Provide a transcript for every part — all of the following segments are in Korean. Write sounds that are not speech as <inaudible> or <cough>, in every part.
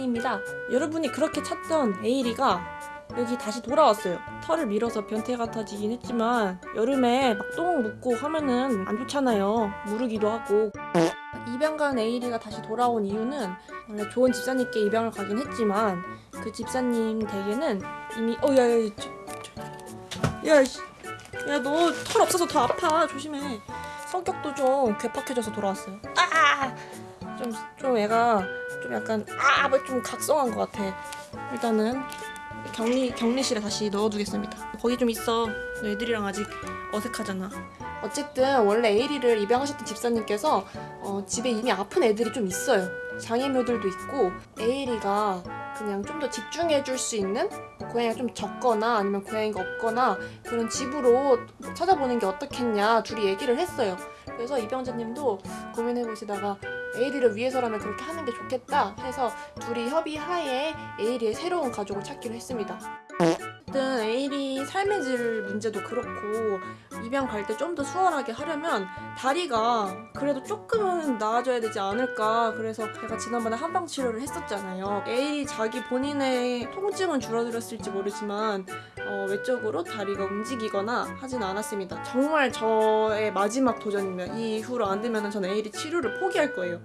에일이입니다. 여러분이 그렇게 찾던 에일이가 여기 다시 돌아왔어요. 털을 밀어서 변태 같아지긴 했지만 여름에 막 똥 묻고 하면은 안 좋잖아요. 무르기도 하고. 입양 간 에일이가 다시 돌아온 이유는 원래 좋은 집사님께 입양을 가긴 했지만 그 집사님 댁에는 이미 어야야 야너 털 없어서 더 아파 조심해 성격도 좀 괴팍해져서 돌아왔어요 아좀 좀 애가 좀 약간 아 좀 각성한 것 같아 일단은 격리 격리실에 다시 넣어두겠습니다 거기 좀 있어 너 애들이랑 아직 어색하잖아 어쨌든 원래 에이리를 입양하셨던 집사님께서 어, 집에 이미 아픈 애들이 좀 있어요. 장애묘들도 있고 에이리가 그냥 좀 더 집중해 줄 수 있는 뭐 고양이가 좀 적거나 아니면 고양이가 없거나 그런 집으로 찾아보는 게 어떻겠냐 둘이 얘기를 했어요. 그래서 입양자님도 고민해 보시다가 에이리를 위해서라면 그렇게 하는 게 좋겠다 해서 둘이 협의하에 에이리의 새로운 가족을 찾기로 했습니다. 어쨌든 에일이 삶의 질 문제도 그렇고 입양 갈 때 좀 더 수월하게 하려면 다리가 그래도 조금은 나아져야 되지 않을까. 그래서 제가 지난번에 한방 치료를 했었잖아요. 에일이 자기 본인의 통증은 줄어들었을지 모르지만 어, 외적으로 다리가 움직이거나 하진 않았습니다. 정말 저의 마지막 도전입니다. 이후로 안 되면 저는 에일이 치료를 포기할 거예요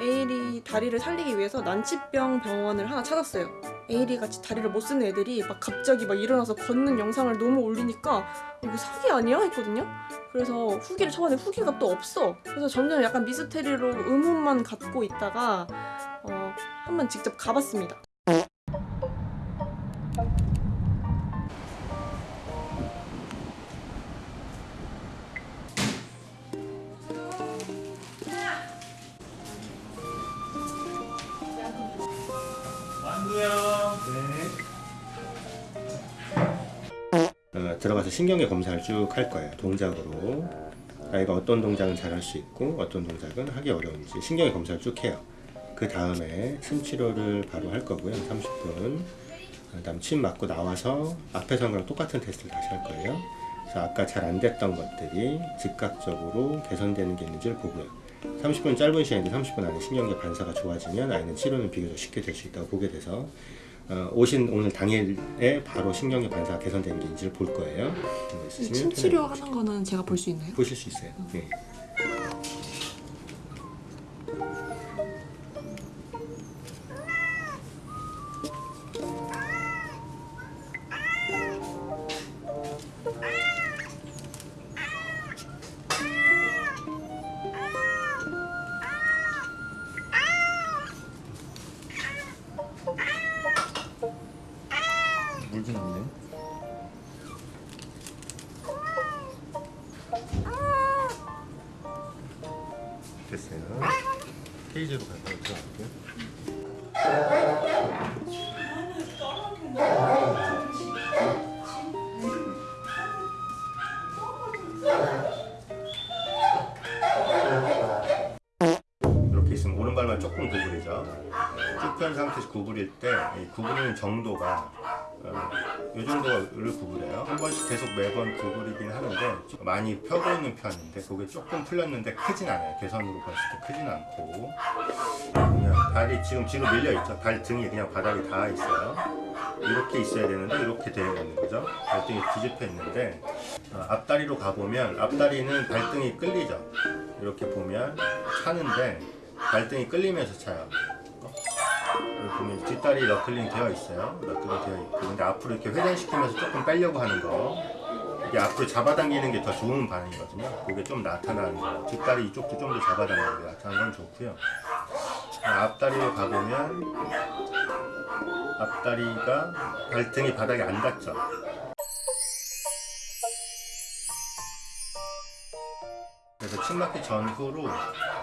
에일이 다리를 살리기 위해서 난치병 병원을 하나 찾았어요 에이리 같이 다리를 못 쓰는 애들이 막 갑자기 막 일어나서 걷는 영상을 너무 올리니까 이거 사기 아니야 했거든요. 그래서 후기를 쳐봤는데 후기가 또 없어. 그래서 점점 약간 미스테리로 의문만 갖고 있다가 어, 한번 직접 가봤습니다. 들어가서 신경계 검사를 쭉 할 거예요. 동작으로 아이가 어떤 동작은 잘 할 수 있고 어떤 동작은 하기 어려운지 신경계 검사를 쭉 해요. 그 다음에 침 치료를 바로 할 거고요. 30분. 그 다음 침 맞고 나와서 앞에서 한 거랑 똑같은 테스트를 다시 할 거예요. 그래서 아까 잘 안 됐던 것들이 즉각적으로 개선되는 게 있는지를 보고요. 30분 짧은 시간인데 30분 안에 신경계 반사가 좋아지면 아이는 치료는 비교적 쉽게 될 수 있다고 보게 돼서 어, 오신 오늘 당일에 바로 신경계 반사가 개선되는 게 있는지를 볼 거예요. 어, 있으시면 침 치료 하는 거는 제가 볼 수 있나요? 보실 수 있어요. 네. 됐어요. 케이지로 가서 들어갈게요. 이렇게 있으면 오른발만 조금 구부리죠. 쭉 편 상태에서 구부릴 때이 구부리는 정도가 어, 이 정도를 구부려요. 한 번씩 계속 매번 구부리긴 하는데 좀 많이 펴고 있는 편인데 그게 조금 풀렸는데 크진 않아요. 개선으로 봤을 때 크진 않고 그냥 발이 지금 뒤로 밀려 있죠. 발 등이 그냥 바닥에 닿아 있어요. 이렇게 있어야 되는데 이렇게 되어 있는 거죠. 발등이 뒤집혀 있는데 어, 앞다리로 가보면 앞다리는 발등이 끌리죠. 이렇게 보면 차는데 발등이 끌리면서 차요. 보면 뒷다리 너클링 되어 있어요. 너클링 되어 있고 근데 앞으로 이렇게 회전시키면서 조금 빼려고 하는 거 이게 앞으로 잡아당기는 게 더 좋은 반응이거든요. 그게 좀 나타나는 거. 뒷다리 이쪽도 좀 더 잡아당기는 게 나타나는 건 좋고요. 앞다리로 가보면 앞다리가 발등이 바닥에 안 닿죠. 그래서 침막기 전후로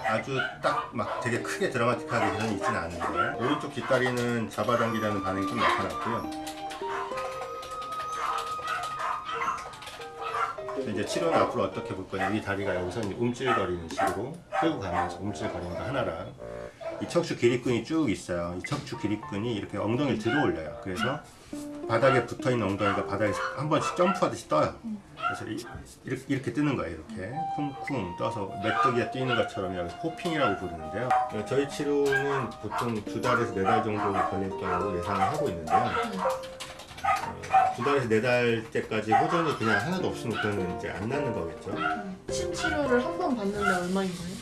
아주 딱 막 되게 크게 드라마틱하게 개선이 있지는 않은데 오른쪽 뒷다리는 잡아당기라는 반응이 좀 나타났고요. 이제 치료는 앞으로 어떻게 볼 거냐. 이 다리가 여기서 움찔거리는 식으로 끌고 가면서 움찔거리는 거 하나랑 이 척추 기립근이 쭉 있어요. 이 척추 기립근이 이렇게 엉덩이를 들어 올려요. 그래서 바닥에 붙어 있는 엉덩이가 바닥에 한 번씩 점프하듯이 떠요. 그래서 이, 이렇게, 이렇게 뜨는 거예요. 이렇게 쿵쿵 떠서 메뚜기가 뛰는 것처럼 여기서 호핑이라고 부르는데요. 어, 저희 치료는 보통 두 달에서 네 달 정도 걸릴 경우 예상을 하고 있는데요. 어, 두 달에서 네 달째까지 호전이 그냥 하나도 없으면 그거는 이제 안 낫는 거겠죠. 침 치료를 한 번 받는데 얼마인 거예요?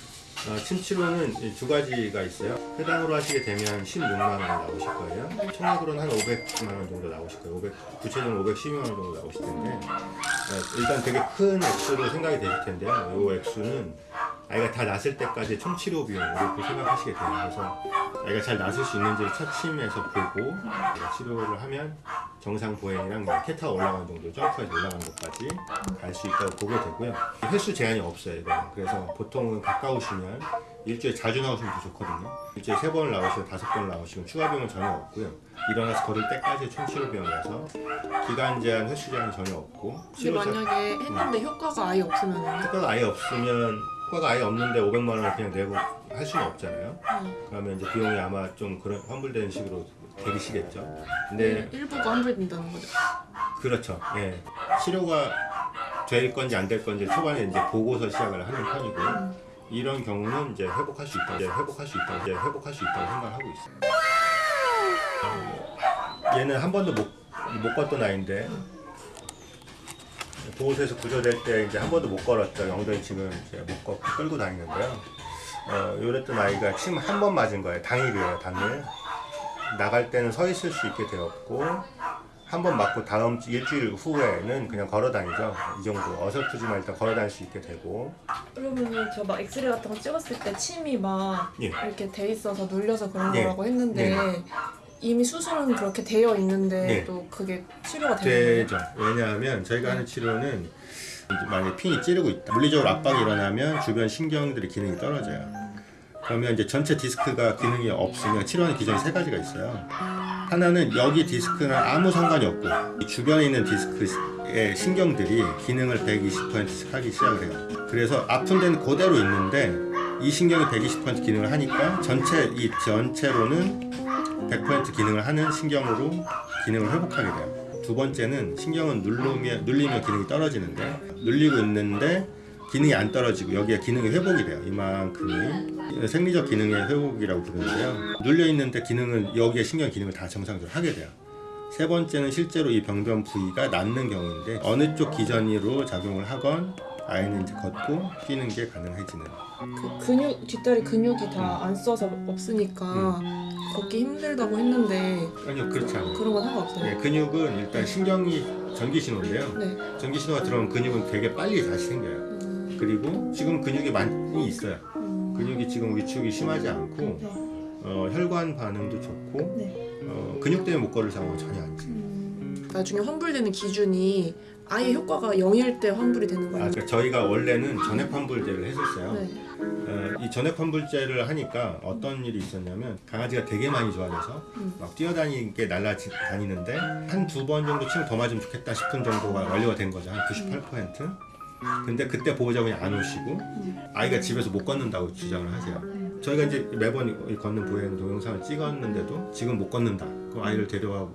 어, 침 치료는 이두 가지가 있어요. 해당으로 하시게 되면 16만 원 나오실 거예요. 총액으로는 한 500만 원 정도 나오실 거예요. 500, 구체적으로 512만 원 정도 나오실 텐데 어, 일단 되게 큰 액수로 생각이 되실 텐데요. 이 액수는 아이가 다 났을 때까지 총 치료 비용 이렇게 생각하시게 돼요. 그래서 아이가 잘 났을 수 있는지를 첫 침에서 보고 치료를 하면 정상 보행이랑 뭐 캣타워 올라가는 정도 점프해서 올라가는 것까지 갈 수 있다고 보게 되고요. 횟수 제한이 없어요. 이거는. 그래서 보통은 가까우시면 일주일에 자주 나오시면 더 좋거든요. 일주일에 세 번을 나오시고 다섯 번을 나오시면 추가 비용은 전혀 없고요. 일어나서 걸을 때까지 총 치료 비용이라서 기간 제한, 횟수 제한이 전혀 없고 근데 만약에 했는데 효과가 아예 없으면요? 효과가 아예 없으면 효과가 아예 없는데 500만 원을 그냥 내고 할 수는 없잖아요. 네. 그러면 이제 비용이 아마 좀 그런 환불되는 식으로 되시겠죠. 근데 일부가 환불된다는 거죠. 그렇죠. 예. 치료가 될 건지 안 될 건지 초반에 이제 보고서 시작을 하는 편이고 이런 경우는 이제 회복할 수 있다. 이제 회복할 수 있다. 이제 회복할 수 있다고 생각하고 있어요. 어, 얘는 한 번도 못, 못 걷던 아이인데 보호소에서 구조될 때 이제 한 번도 못 걸었죠. 엉덩이 침을 이제 못 걷고 끌고 다니는데요. 어, 요랬던 아이가 침 한 번 맞은 거예요. 당일이에요, 당일. 나갈 때는 서 있을 수 있게 되었고 한 번 맞고 다음 주- 일주일 후에는 그냥 걸어 다니죠. 이 정도 어설프지만 일단 걸어 다닐 수 있게 되고 그러면은 저 막 엑스레이 같은 거 찍었을 때 침이 막 예. 이렇게 돼 있어서 눌려서 그런 예. 거라고 했는데 이미 수술은 그렇게 되어 있는데 예. 또 그게 치료가 되는? 되죠. 왜냐하면 저희가 하는 치료는 만약에 핀이 찌르고 있다. 물리적으로 압박이 일어나면 주변 신경들의 기능이 떨어져요. 그러면 이제 전체 디스크가 기능이 없으면 치료하는 기전이 세 가지가 있어요. 하나는 여기 디스크는 아무 상관이 없고 이 주변에 있는 디스크의 신경들이 기능을 120%씩 하기 시작을 해요. 그래서 아픈 데는 그대로 있는데 이 신경이 120% 기능을 하니까 전체 이 전체로는 100% 기능을 하는 신경으로 기능을 회복하게 돼요. 두 번째는 신경은 누르면 눌리면 기능이 떨어지는데 눌리고 있는데 기능이 안 떨어지고 여기에 기능이 회복이 돼요. 이만큼이 생리적 기능의 회복이라고 부르는데요. 눌려 있는데 기능은 여기에 신경 기능을 다 정상적으로 하게 돼요. 세 번째는 실제로 이 병변 부위가 낫는 경우인데 어느 쪽 기전으로 작용을 하건 아이는 이제 걷고 뛰는 게 가능해지는. 그 근육 뒷다리 근육이 다 안 써서 없으니까 걷기 힘들다고 했는데 아니요 그렇지 않아요. 그런 건 상관없어요. 네, 근육은 일단 신경이 전기 신호인데요. 네. 전기 신호가 들어오면 근육은 되게 빨리 다시 생겨요. 음, 그리고 지금 근육이 많이 있어요. 음, 근육이 지금 위축이 심하지 않고 네. 어, 혈관 반응도 좋고 네. 어, 근육 때문에 못 걸을 상황은 전혀 아니지. 음, 나중에 환불되는 기준이 아예 효과가 0일 때 환불이 되는 아, 거예요. 그러니까 저희가 원래는 전액 환불제를 했었어요. 네. 어, 이 전액 환불제를 하니까 어떤 일이 있었냐면 강아지가 되게 많이 좋아져서 음. 막 뛰어다니게 날라다니는데 한 두 번 정도 침을 더 맞으면 좋겠다 싶은 정도가 완료가 된 거죠. 한 98%. 근데 그때 보호자 분이 안 오시고 아이가 집에서 못 걷는다고 주장을 하세요. 저희가 이제 매번 이 걷는 보행 동영상을 찍었는데도 지금 못 걷는다. 그 아이를 데려와 어,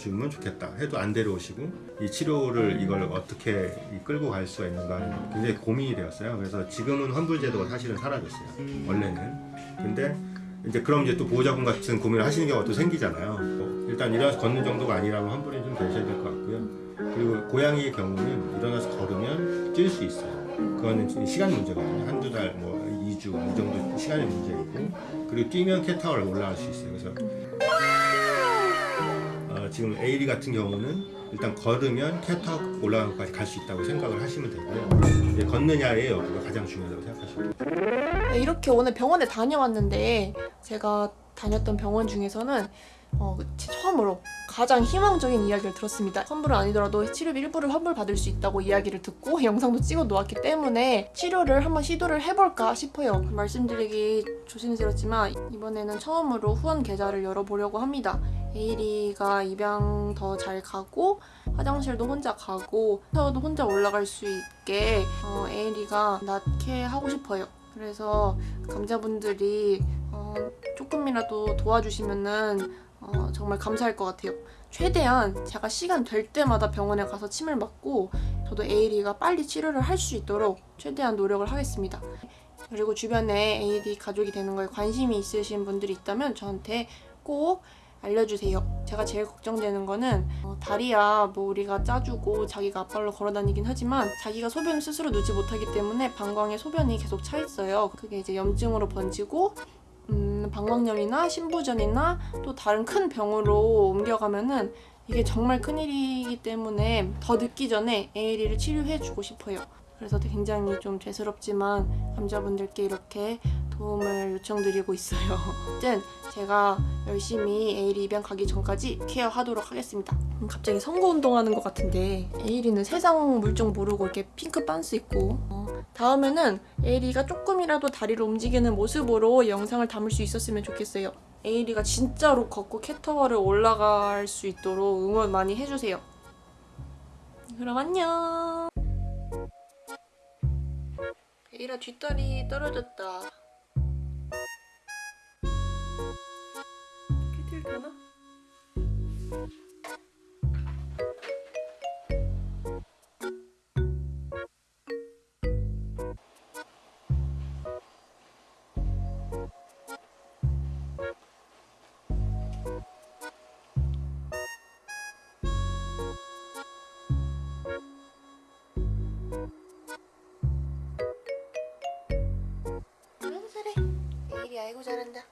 주면 좋겠다. 해도 안 데려오시고 이 치료를 이걸 어떻게 이 끌고 갈 수가 있는가 굉장히 고민이 되었어요. 그래서 지금은 환불제도가 사실은 사라졌어요. 원래는. 근데 이제 그럼 이제 또 보호자분 같은 고민을 하시는 경우가 또 생기잖아요. 뭐 일단 일어나서 걷는 정도가 아니라면 환불이 좀 되셔야 될 것 같고요. 그리고 고양이의 경우는 일어나서 걸으면 뛸수 있어요. 그거는 시간 문제거든요. 한두 달, 뭐 2주 이 정도 시간의 문제이고 그리고 뛰면 캣타워를 올라갈 수 있어요. 그래서 어, 지금 에이리 같은 경우는 일단 걸으면 캣타워 올라가는 것까지 갈 수 있다고 생각을 하시면 되고요. 걷느냐의 여부가 가장 중요하다고 생각하시면 돼요. 네, 이렇게 오늘 병원에 다녀왔는데 제가 다녔던 병원 중에서는 어, 제 처음으로 가장 희망적인 이야기를 들었습니다. 환불은 아니더라도 치료비 일부를 환불 받을 수 있다고 이야기를 듣고 <laughs> 영상도 찍어 놓았기 때문에 치료를 한번 시도를 해볼까 싶어요. 말씀드리기 조심스럽지만 이번에는 처음으로 후원 계좌를 열어보려고 합니다. 에이리가 입양 더 잘 가고 화장실도 혼자 가고 타워도 혼자 올라갈 수 있게 어, 에이리가 낳게 하고 싶어요. 그래서 감자분들이 어, 조금이라도 도와주시면은 어, 정말 감사할 것 같아요. 최대한 제가 시간 될 때마다 병원에 가서 침을 맞고 저도 에이리가 빨리 치료를 할 수 있도록 최대한 노력을 하겠습니다. 그리고 주변에 AD 가족이 되는 거에 관심이 있으신 분들이 있다면 저한테 꼭 알려주세요. 제가 제일 걱정되는 거는 어, 다리야 뭐 우리가 짜주고 자기가 앞발로 걸어다니긴 하지만 자기가 소변을 스스로 누지 못하기 때문에 방광에 소변이 계속 차 있어요. 그게 이제 염증으로 번지고 음, 방광염이나 신부전이나 또 다른 큰 병으로 옮겨가면은 이게 정말 큰일이기 때문에 더 늦기 전에 에이리를 치료해주고 싶어요. 그래서 굉장히 좀 죄스럽지만 감자분들께 이렇게 도움을 요청드리고 있어요. <laughs> 어쨌든 제가 열심히 에이리 입양 가기 전까지 케어하도록 하겠습니다. 음, 갑자기 선거 운동하는 것 같은데 에이리는 세상 물정 모르고 이렇게 핑크 빤스 입고 어, 다음에는 에이리가 조금이라도 다리를 움직이는 모습으로 영상을 담을 수 있었으면 좋겠어요. 에이리가 진짜로 걷고 캣타워를 올라갈 수 있도록 응원 많이 해주세요. 그럼 안녕. 에이라 뒷다리 떨어졌다. 아이고 잘한다.